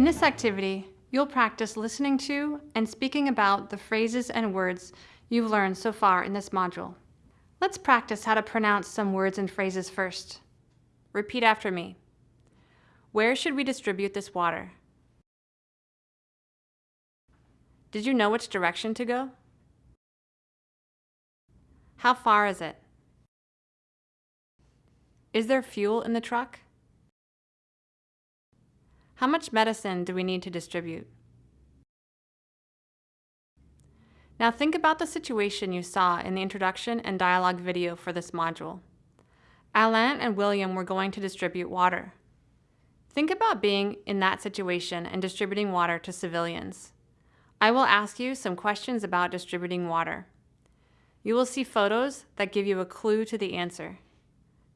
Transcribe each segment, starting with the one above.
In this activity, you'll practice listening to and speaking about the phrases and words you've learned so far in this module. Let's practice how to pronounce some words and phrases first. Repeat after me. Where should we distribute this water? Did you know which direction to go? How far is it? Is there fuel in the truck? How much medicine do we need to distribute? Now think about the situation you saw in the introduction and dialogue video for this module. Alain and William were going to distribute water. Think about being in that situation and distributing water to civilians. I will ask you some questions about distributing water. You will see photos that give you a clue to the answer.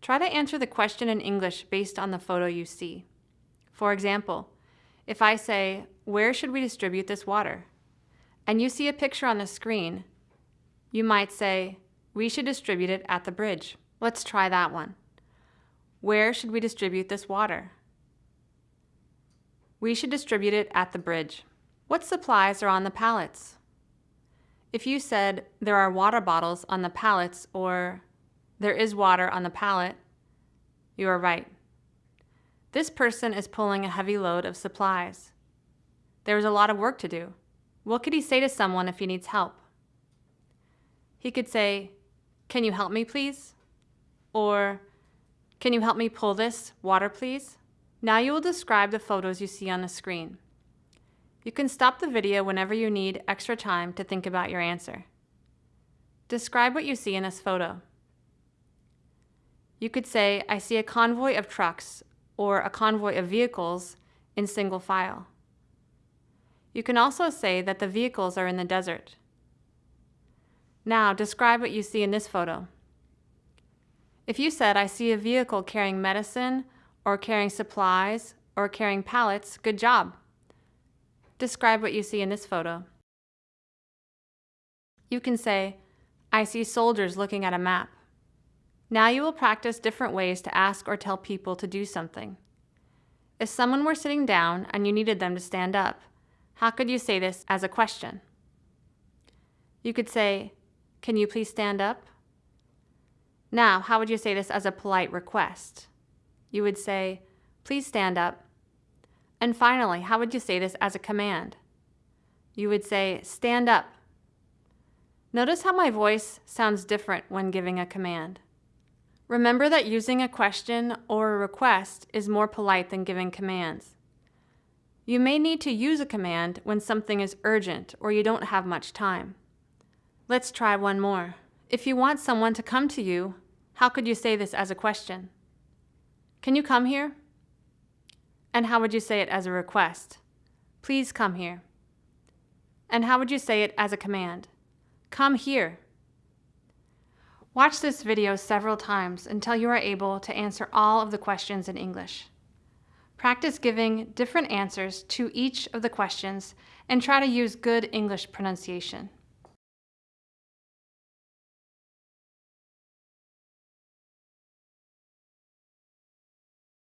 Try to answer the question in English based on the photo you see. For example, if I say, where should we distribute this water? And you see a picture on the screen, you might say, we should distribute it at the bridge. Let's try that one. Where should we distribute this water? We should distribute it at the bridge. What supplies are on the pallets? If you said there are water bottles on the pallets or there is water on the pallet, you are right. This person is pulling a heavy load of supplies. There is a lot of work to do. What could he say to someone if he needs help? He could say, Can you help me, please? Or, Can you help me pull this water, please? Now you will describe the photos you see on the screen. You can stop the video whenever you need extra time to think about your answer. Describe what you see in this photo. You could say, I see a convoy of trucks or a convoy of vehicles in single file. You can also say that the vehicles are in the desert. Now, describe what you see in this photo. If you said, I see a vehicle carrying medicine or carrying supplies or carrying pallets, good job. Describe what you see in this photo. You can say, I see soldiers looking at a map. Now you will practice different ways to ask or tell people to do something. If someone were sitting down and you needed them to stand up, how could you say this as a question? You could say, can you please stand up? Now, how would you say this as a polite request? You would say, please stand up and finally, how would you say this as a command? You would say, stand up. Notice how my voice sounds different when giving a command. Remember that using a question or a request is more polite than giving commands. You may need to use a command when something is urgent or you don't have much time. Let's try one more. If you want someone to come to you, how could you say this as a question? Can you come here? And how would you say it as a request? Please come here. And how would you say it as a command? Come here. Watch this video several times until you are able to answer all of the questions in English. Practice giving different answers to each of the questions and try to use good English pronunciation.